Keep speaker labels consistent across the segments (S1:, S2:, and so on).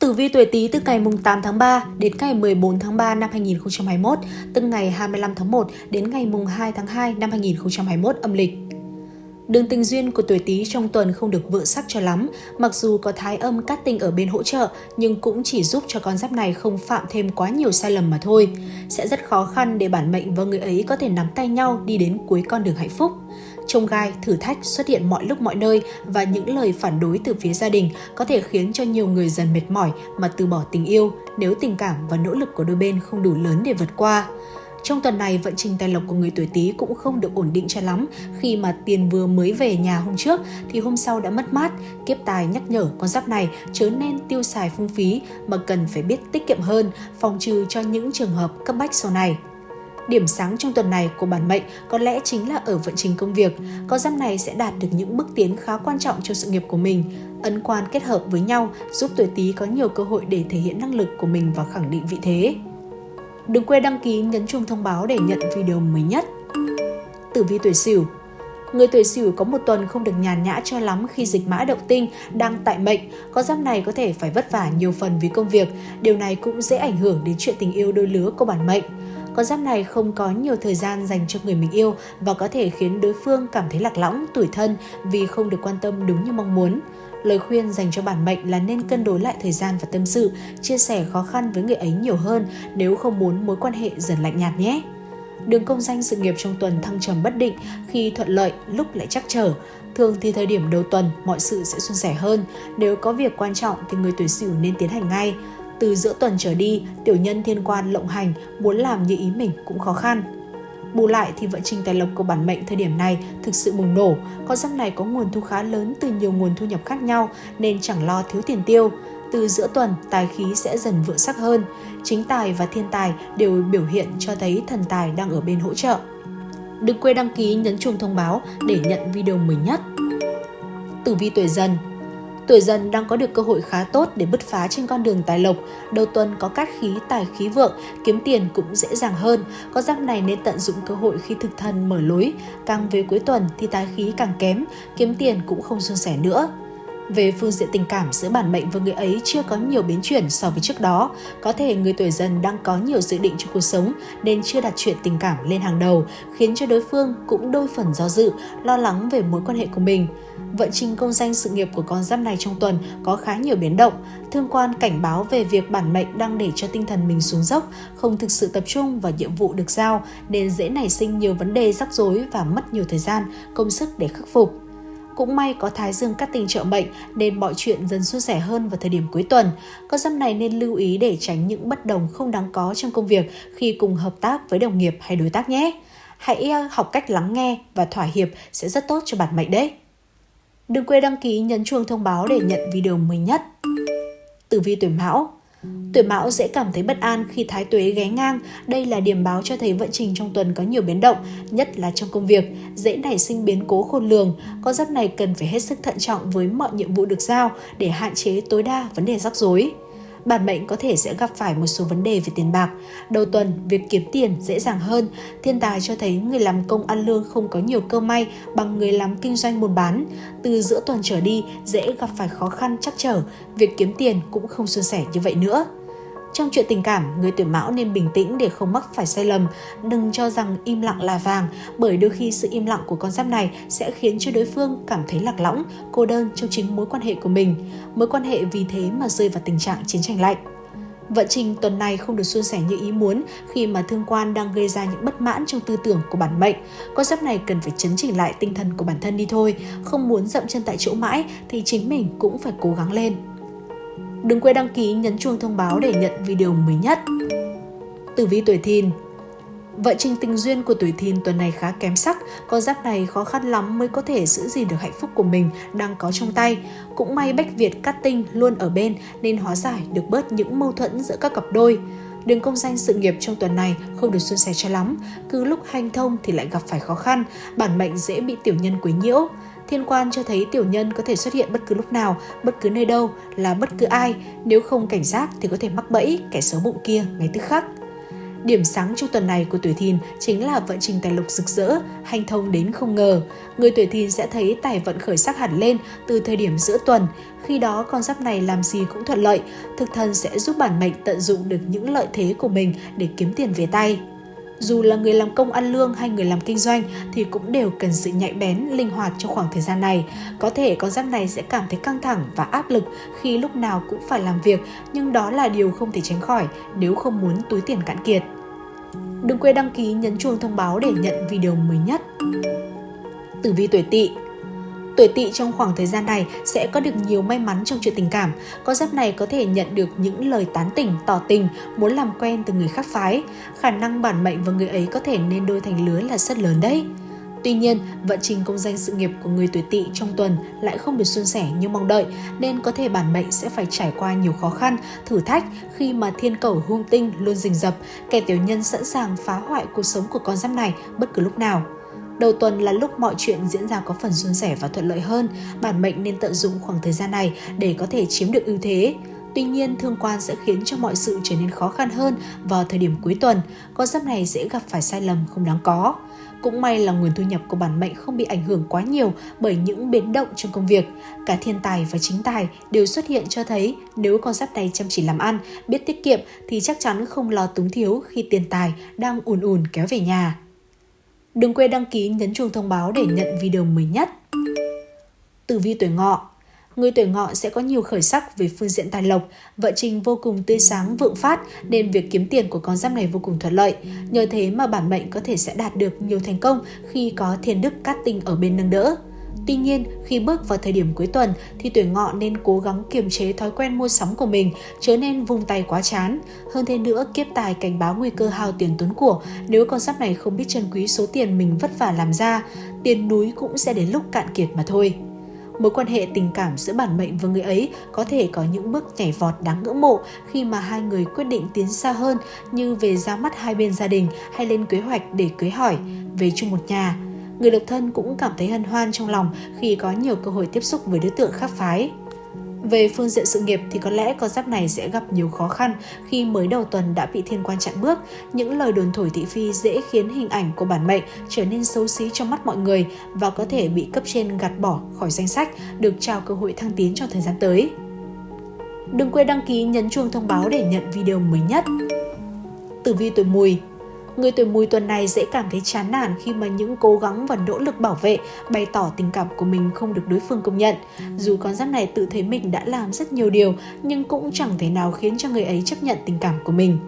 S1: Tử vi tuổi Tý từ ngày 8 tháng 3 đến ngày 14 tháng 3 năm 2021, từ ngày 25 tháng 1 đến ngày 2 tháng 2 năm 2021 âm lịch. Đường tình duyên của tuổi Tý trong tuần không được vượng sắc cho lắm, mặc dù có thái âm cát tinh ở bên hỗ trợ nhưng cũng chỉ giúp cho con giáp này không phạm thêm quá nhiều sai lầm mà thôi. Sẽ rất khó khăn để bản mệnh và người ấy có thể nắm tay nhau đi đến cuối con đường hạnh phúc trông gai, thử thách xuất hiện mọi lúc mọi nơi và những lời phản đối từ phía gia đình có thể khiến cho nhiều người dần mệt mỏi mà từ bỏ tình yêu nếu tình cảm và nỗ lực của đôi bên không đủ lớn để vượt qua. Trong tuần này, vận trình tài lộc của người tuổi Tý cũng không được ổn định cho lắm khi mà tiền vừa mới về nhà hôm trước thì hôm sau đã mất mát. Kiếp tài nhắc nhở con giáp này chớ nên tiêu xài phung phí mà cần phải biết tiết kiệm hơn, phòng trừ cho những trường hợp cấp bách sau này. Điểm sáng trong tuần này của bản mệnh có lẽ chính là ở vận trình công việc. Con giáp này sẽ đạt được những bước tiến khá quan trọng cho sự nghiệp của mình. Ấn quan kết hợp với nhau giúp tuổi Tý có nhiều cơ hội để thể hiện năng lực của mình và khẳng định vị thế. Đừng quên đăng ký nhấn chuông thông báo để nhận video mới nhất. Tử vi tuổi Sửu Người tuổi Sửu có một tuần không được nhàn nhã cho lắm khi dịch mã động tinh đang tại mệnh, con giáp này có thể phải vất vả nhiều phần vì công việc. Điều này cũng dễ ảnh hưởng đến chuyện tình yêu đôi lứa của bản mệnh. Con giáp này không có nhiều thời gian dành cho người mình yêu và có thể khiến đối phương cảm thấy lạc lõng, tủi thân vì không được quan tâm đúng như mong muốn. Lời khuyên dành cho bản mệnh là nên cân đối lại thời gian và tâm sự, chia sẻ khó khăn với người ấy nhiều hơn nếu không muốn mối quan hệ dần lạnh nhạt nhé. Đường công danh sự nghiệp trong tuần thăng trầm bất định khi thuận lợi lúc lại chắc trở. Thường thì thời điểm đầu tuần mọi sự sẽ suôn sẻ hơn. Nếu có việc quan trọng thì người tuổi sửu nên tiến hành ngay. Từ giữa tuần trở đi, tiểu nhân thiên quan lộng hành, muốn làm như ý mình cũng khó khăn. Bù lại thì vận trình tài lộc của bản mệnh thời điểm này thực sự bùng nổ, con giáp này có nguồn thu khá lớn từ nhiều nguồn thu nhập khác nhau nên chẳng lo thiếu tiền tiêu. Từ giữa tuần, tài khí sẽ dần vượng sắc hơn. Chính tài và thiên tài đều biểu hiện cho thấy thần tài đang ở bên hỗ trợ. Đừng quên đăng ký nhấn chuông thông báo để nhận video mới nhất. Tử vi tuổi dần Tuổi dần đang có được cơ hội khá tốt để bứt phá trên con đường tài lộc. Đầu tuần có cát khí, tài khí vượng, kiếm tiền cũng dễ dàng hơn. Có giáp này nên tận dụng cơ hội khi thực thần mở lối. Càng về cuối tuần thì tài khí càng kém, kiếm tiền cũng không suôn sẻ nữa. Về phương diện tình cảm giữa bản mệnh và người ấy chưa có nhiều biến chuyển so với trước đó. Có thể người tuổi dần đang có nhiều dự định cho cuộc sống nên chưa đặt chuyện tình cảm lên hàng đầu, khiến cho đối phương cũng đôi phần do dự, lo lắng về mối quan hệ của mình. Vận trình công danh sự nghiệp của con giáp này trong tuần có khá nhiều biến động. Thương quan cảnh báo về việc bản mệnh đang để cho tinh thần mình xuống dốc, không thực sự tập trung vào nhiệm vụ được giao nên dễ nảy sinh nhiều vấn đề rắc rối và mất nhiều thời gian, công sức để khắc phục. Cũng may có Thái Dương cắt tình trợ mệnh nên mọi chuyện dần suôn sẻ hơn vào thời điểm cuối tuần. Con giáp này nên lưu ý để tránh những bất đồng không đáng có trong công việc khi cùng hợp tác với đồng nghiệp hay đối tác nhé. Hãy ờ, học cách lắng nghe và thỏa hiệp sẽ rất tốt cho bản mệnh đấy. Đừng quên đăng ký, nhấn chuông thông báo để nhận video mới nhất. Tử vi tuổi Mão Tuổi Mão dễ cảm thấy bất an khi thái tuế ghé ngang. Đây là điểm báo cho thấy vận trình trong tuần có nhiều biến động, nhất là trong công việc, dễ nảy sinh biến cố khôn lường. Con giáp này cần phải hết sức thận trọng với mọi nhiệm vụ được giao để hạn chế tối đa vấn đề rắc rối bản mệnh có thể sẽ gặp phải một số vấn đề về tiền bạc. Đầu tuần, việc kiếm tiền dễ dàng hơn. Thiên tài cho thấy người làm công ăn lương không có nhiều cơ may bằng người làm kinh doanh buôn bán. Từ giữa tuần trở đi, dễ gặp phải khó khăn chắc trở. Việc kiếm tiền cũng không suôn sẻ như vậy nữa. Trong chuyện tình cảm, người tuổi mão nên bình tĩnh để không mắc phải sai lầm. Đừng cho rằng im lặng là vàng, bởi đôi khi sự im lặng của con giáp này sẽ khiến cho đối phương cảm thấy lạc lõng, cô đơn trong chính mối quan hệ của mình. Mối quan hệ vì thế mà rơi vào tình trạng chiến tranh lạnh. Vận trình tuần này không được suôn sẻ như ý muốn khi mà thương quan đang gây ra những bất mãn trong tư tưởng của bản mệnh. Con giáp này cần phải chấn chỉnh lại tinh thần của bản thân đi thôi. Không muốn dậm chân tại chỗ mãi thì chính mình cũng phải cố gắng lên. Đừng quên đăng ký nhấn chuông thông báo để nhận video mới nhất. Tử vi tuổi thìn Vợ trình tình duyên của tuổi thìn tuần này khá kém sắc, con giáp này khó khăn lắm mới có thể giữ gìn được hạnh phúc của mình đang có trong tay. Cũng may Bách Việt cắt tinh luôn ở bên nên hóa giải được bớt những mâu thuẫn giữa các cặp đôi. Đường công danh sự nghiệp trong tuần này không được suôn sẻ cho lắm, cứ lúc hành thông thì lại gặp phải khó khăn, bản mệnh dễ bị tiểu nhân quấy nhiễu. Thiên quan cho thấy tiểu nhân có thể xuất hiện bất cứ lúc nào, bất cứ nơi đâu, là bất cứ ai. Nếu không cảnh giác thì có thể mắc bẫy kẻ xấu bụng kia ngay tức khắc. Điểm sáng trong tuần này của tuổi thìn chính là vận trình tài lộc rực rỡ, hành thông đến không ngờ. Người tuổi thìn sẽ thấy tài vận khởi sắc hẳn lên từ thời điểm giữa tuần. Khi đó con giáp này làm gì cũng thuận lợi, thực thần sẽ giúp bản mệnh tận dụng được những lợi thế của mình để kiếm tiền về tay. Dù là người làm công ăn lương hay người làm kinh doanh thì cũng đều cần sự nhạy bén, linh hoạt trong khoảng thời gian này. Có thể con giáp này sẽ cảm thấy căng thẳng và áp lực khi lúc nào cũng phải làm việc, nhưng đó là điều không thể tránh khỏi nếu không muốn túi tiền cạn kiệt. Đừng quên đăng ký nhấn chuông thông báo để nhận video mới nhất. Tử vi tuổi Tỵ Tuổi tỵ trong khoảng thời gian này sẽ có được nhiều may mắn trong chuyện tình cảm. Con giáp này có thể nhận được những lời tán tỉnh, tỏ tình, muốn làm quen từ người khác phái. Khả năng bản mệnh và người ấy có thể nên đôi thành lứa là rất lớn đấy. Tuy nhiên, vận trình công danh sự nghiệp của người tuổi tỵ trong tuần lại không được suôn sẻ như mong đợi, nên có thể bản mệnh sẽ phải trải qua nhiều khó khăn, thử thách khi mà thiên cầu hung tinh luôn rình rập, kẻ tiểu nhân sẵn sàng phá hoại cuộc sống của con giáp này bất cứ lúc nào. Đầu tuần là lúc mọi chuyện diễn ra có phần suôn sẻ và thuận lợi hơn, bản mệnh nên tận dụng khoảng thời gian này để có thể chiếm được ưu thế. Tuy nhiên, thương quan sẽ khiến cho mọi sự trở nên khó khăn hơn vào thời điểm cuối tuần, con giáp này sẽ gặp phải sai lầm không đáng có. Cũng may là nguồn thu nhập của bản mệnh không bị ảnh hưởng quá nhiều bởi những biến động trong công việc. Cả thiên tài và chính tài đều xuất hiện cho thấy nếu con giáp này chăm chỉ làm ăn, biết tiết kiệm thì chắc chắn không lo túng thiếu khi tiền tài đang ùn ùn kéo về nhà. Đừng quên đăng ký nhấn chuông thông báo để nhận video mới nhất. Tử vi tuổi ngọ Người tuổi ngọ sẽ có nhiều khởi sắc về phương diện tài lộc, vợ trình vô cùng tươi sáng vượng phát nên việc kiếm tiền của con giáp này vô cùng thuận lợi. Nhờ thế mà bản mệnh có thể sẽ đạt được nhiều thành công khi có thiên đức cát tinh ở bên nâng đỡ. Tuy nhiên, khi bước vào thời điểm cuối tuần thì tuổi ngọ nên cố gắng kiềm chế thói quen mua sắm của mình, chớ nên vung tay quá chán. Hơn thế nữa, kiếp tài cảnh báo nguy cơ hao tiền tốn của nếu con giáp này không biết trân quý số tiền mình vất vả làm ra, tiền núi cũng sẽ đến lúc cạn kiệt mà thôi. Mối quan hệ tình cảm giữa bản mệnh và người ấy có thể có những bước nhảy vọt đáng ngưỡng mộ khi mà hai người quyết định tiến xa hơn như về ra mắt hai bên gia đình hay lên kế hoạch để cưới hỏi, về chung một nhà người độc thân cũng cảm thấy hân hoan trong lòng khi có nhiều cơ hội tiếp xúc với đối tượng khác phái. Về phương diện sự nghiệp thì có lẽ con giáp này sẽ gặp nhiều khó khăn khi mới đầu tuần đã bị thiên quan chặn bước. Những lời đồn thổi thị phi dễ khiến hình ảnh của bản mệnh trở nên xấu xí trong mắt mọi người và có thể bị cấp trên gạt bỏ khỏi danh sách, được trao cơ hội thăng tiến trong thời gian tới. Đừng quên đăng ký nhấn chuông thông báo để nhận video mới nhất. Tử vi tuổi mùi Người tuổi mùi tuần này dễ cảm thấy chán nản khi mà những cố gắng và nỗ lực bảo vệ, bày tỏ tình cảm của mình không được đối phương công nhận. Dù con giáp này tự thấy mình đã làm rất nhiều điều, nhưng cũng chẳng thể nào khiến cho người ấy chấp nhận tình cảm của mình.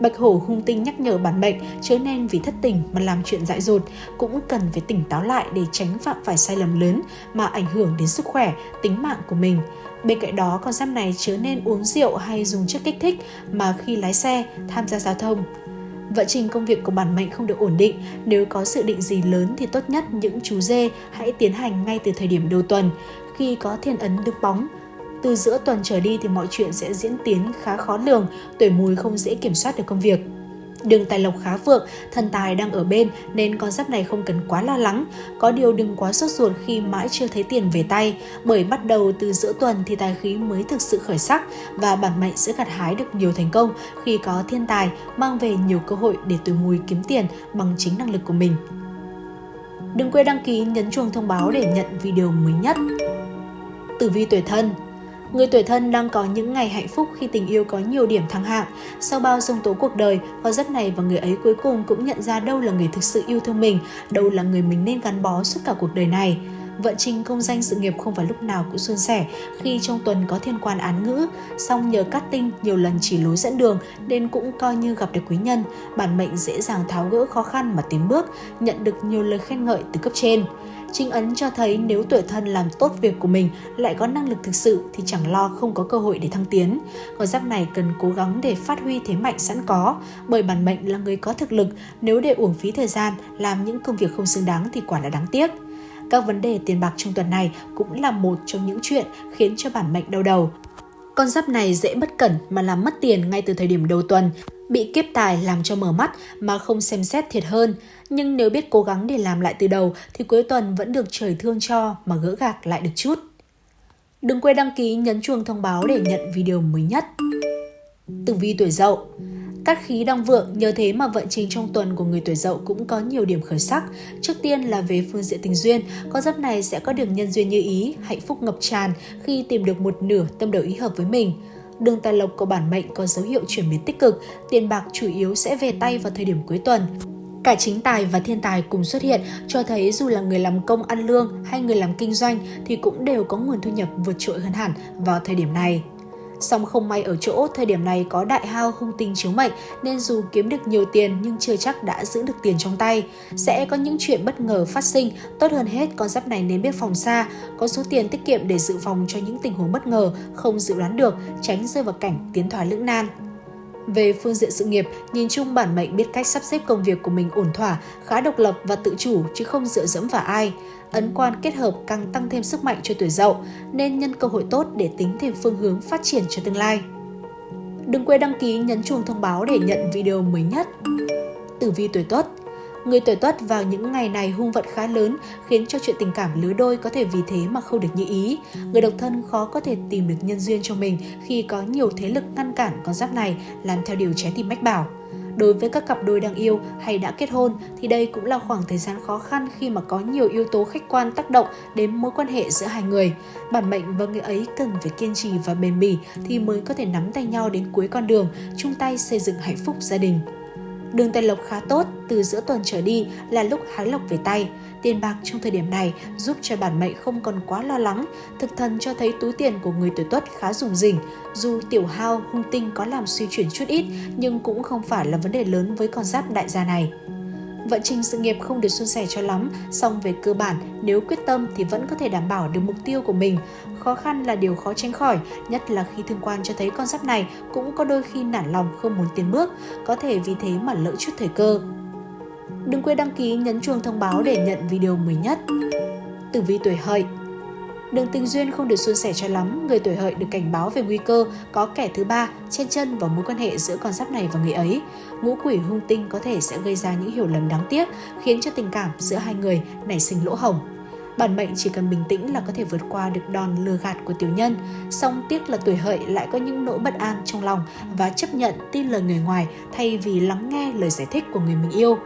S1: Bạch hổ hung tinh nhắc nhở bản mệnh chớ nên vì thất tình mà làm chuyện dại dột, cũng cần phải tỉnh táo lại để tránh phạm phải sai lầm lớn mà ảnh hưởng đến sức khỏe, tính mạng của mình. Bên cạnh đó, con giáp này chớ nên uống rượu hay dùng chất kích thích mà khi lái xe, tham gia giao thông. Vận trình công việc của bản mệnh không được ổn định, nếu có sự định gì lớn thì tốt nhất những chú dê hãy tiến hành ngay từ thời điểm đầu tuần, khi có thiên ấn được bóng. Từ giữa tuần trở đi thì mọi chuyện sẽ diễn tiến khá khó lường, tuổi mùi không dễ kiểm soát được công việc. Đường tài lộc khá vượng, thần tài đang ở bên nên con giáp này không cần quá lo lắng. Có điều đừng quá sốt ruột khi mãi chưa thấy tiền về tay, bởi bắt đầu từ giữa tuần thì tài khí mới thực sự khởi sắc và bản mệnh sẽ gặt hái được nhiều thành công khi có thiên tài mang về nhiều cơ hội để tuổi mùi kiếm tiền bằng chính năng lực của mình. Đừng quên đăng ký nhấn chuông thông báo để nhận video mới nhất. Tử vi tuổi thân Người tuổi thân đang có những ngày hạnh phúc khi tình yêu có nhiều điểm thăng hạng. Sau bao sông tố cuộc đời, họ rất này và người ấy cuối cùng cũng nhận ra đâu là người thực sự yêu thương mình, đâu là người mình nên gắn bó suốt cả cuộc đời này. Vận trình công danh sự nghiệp không phải lúc nào cũng suôn sẻ khi trong tuần có thiên quan án ngữ, song nhờ cát tinh nhiều lần chỉ lối dẫn đường nên cũng coi như gặp được quý nhân, bản mệnh dễ dàng tháo gỡ khó khăn mà tiến bước, nhận được nhiều lời khen ngợi từ cấp trên. Trinh ấn cho thấy nếu tuổi thân làm tốt việc của mình lại có năng lực thực sự thì chẳng lo không có cơ hội để thăng tiến. Con giáp này cần cố gắng để phát huy thế mạnh sẵn có, bởi bản mệnh là người có thực lực, nếu để uổng phí thời gian làm những công việc không xứng đáng thì quả là đáng tiếc. Các vấn đề tiền bạc trong tuần này cũng là một trong những chuyện khiến cho bản mệnh đau đầu. Con giáp này dễ bất cẩn mà làm mất tiền ngay từ thời điểm đầu tuần, bị kiếp tài làm cho mở mắt mà không xem xét thiệt hơn. Nhưng nếu biết cố gắng để làm lại từ đầu thì cuối tuần vẫn được trời thương cho mà gỡ gạc lại được chút. Đừng quên đăng ký nhấn chuông thông báo để nhận video mới nhất. Tử vi tuổi dậu Cát khí đang vượng, nhờ thế mà vận trình trong tuần của người tuổi dậu cũng có nhiều điểm khởi sắc. Trước tiên là về phương diện tình duyên, con giáp này sẽ có được nhân duyên như ý, hạnh phúc ngập tràn khi tìm được một nửa tâm đầu ý hợp với mình. Đường tài lộc của bản mệnh có dấu hiệu chuyển biến tích cực, tiền bạc chủ yếu sẽ về tay vào thời điểm cuối tuần. Cả chính tài và thiên tài cùng xuất hiện cho thấy dù là người làm công ăn lương hay người làm kinh doanh thì cũng đều có nguồn thu nhập vượt trội hơn hẳn vào thời điểm này. Song không may ở chỗ thời điểm này có đại hao hung tinh chiếu mệnh nên dù kiếm được nhiều tiền nhưng chưa chắc đã giữ được tiền trong tay. Sẽ có những chuyện bất ngờ phát sinh, tốt hơn hết con giáp này nên biết phòng xa, có số tiền tiết kiệm để dự phòng cho những tình huống bất ngờ, không dự đoán được, tránh rơi vào cảnh tiến thoái lưỡng nan. Về phương diện sự nghiệp, nhìn chung bản mệnh biết cách sắp xếp công việc của mình ổn thỏa, khá độc lập và tự chủ chứ không dựa dẫm vào ai. Ấn quan kết hợp càng tăng thêm sức mạnh cho tuổi dậu, nên nhân cơ hội tốt để tính thêm phương hướng phát triển cho tương lai. Đừng quên đăng ký nhấn chuông thông báo để nhận video mới nhất. Tử vi tuổi Tuất Người tuổi tuất vào những ngày này hung vận khá lớn, khiến cho chuyện tình cảm lứa đôi có thể vì thế mà không được như ý. Người độc thân khó có thể tìm được nhân duyên cho mình khi có nhiều thế lực ngăn cản con giáp này làm theo điều trái tim mách bảo. Đối với các cặp đôi đang yêu hay đã kết hôn thì đây cũng là khoảng thời gian khó khăn khi mà có nhiều yếu tố khách quan tác động đến mối quan hệ giữa hai người. Bản mệnh và người ấy cần phải kiên trì và bền bỉ thì mới có thể nắm tay nhau đến cuối con đường, chung tay xây dựng hạnh phúc gia đình. Đường tài lộc khá tốt, từ giữa tuần trở đi là lúc hái lộc về tay. Tiền bạc trong thời điểm này giúp cho bản mệnh không còn quá lo lắng. Thực thần cho thấy túi tiền của người tuổi tuất khá rủng rỉnh. Dù tiểu hao, hung tinh có làm suy chuyển chút ít, nhưng cũng không phải là vấn đề lớn với con giáp đại gia này. Vận trình sự nghiệp không được suôn sẻ cho lắm, song về cơ bản, nếu quyết tâm thì vẫn có thể đảm bảo được mục tiêu của mình. Khó khăn là điều khó tránh khỏi, nhất là khi thương quan cho thấy con giáp này cũng có đôi khi nản lòng không muốn tiến bước, có thể vì thế mà lỡ chút thời cơ. Đừng quên đăng ký nhấn chuông thông báo để nhận video mới nhất. Tử vi tuổi hợi Đường tình duyên không được suôn sẻ cho lắm, người tuổi hợi được cảnh báo về nguy cơ có kẻ thứ ba chen chân vào mối quan hệ giữa con giáp này và người ấy. Ngũ quỷ hung tinh có thể sẽ gây ra những hiểu lầm đáng tiếc, khiến cho tình cảm giữa hai người nảy sinh lỗ hổng. Bản mệnh chỉ cần bình tĩnh là có thể vượt qua được đòn lừa gạt của tiểu nhân. Song tiếc là tuổi hợi lại có những nỗi bất an trong lòng và chấp nhận tin lời người ngoài thay vì lắng nghe lời giải thích của người mình yêu.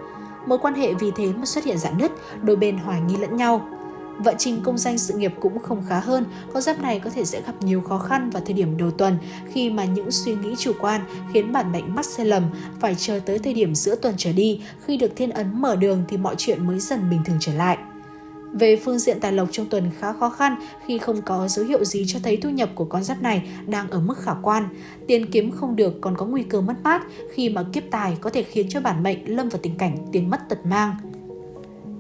S1: Mối quan hệ vì thế mà xuất hiện rạn nứt, đôi bên hoài nghi lẫn nhau. Vận trình công danh sự nghiệp cũng không khá hơn, con giáp này có thể sẽ gặp nhiều khó khăn vào thời điểm đầu tuần khi mà những suy nghĩ chủ quan khiến bản mệnh mắc sai lầm, phải chờ tới thời điểm giữa tuần trở đi, khi được thiên ấn mở đường thì mọi chuyện mới dần bình thường trở lại. Về phương diện tài lộc trong tuần khá khó khăn khi không có dấu hiệu gì cho thấy thu nhập của con giáp này đang ở mức khả quan. Tiền kiếm không được còn có nguy cơ mất mát khi mà kiếp tài có thể khiến cho bản mệnh lâm vào tình cảnh tiền mất tật mang.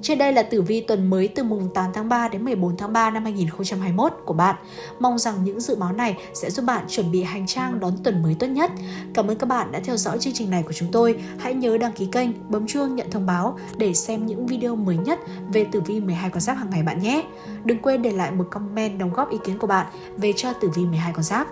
S1: Trên đây là tử vi tuần mới từ mùng 8 tháng 3 đến 14 tháng 3 năm 2021 của bạn. Mong rằng những dự báo này sẽ giúp bạn chuẩn bị hành trang đón tuần mới tốt nhất. Cảm ơn các bạn đã theo dõi chương trình này của chúng tôi. Hãy nhớ đăng ký kênh, bấm chuông nhận thông báo để xem những video mới nhất về tử vi 12 con giáp hàng ngày bạn nhé. Đừng quên để lại một comment đóng góp ý kiến của bạn về cho tử vi 12 con giáp.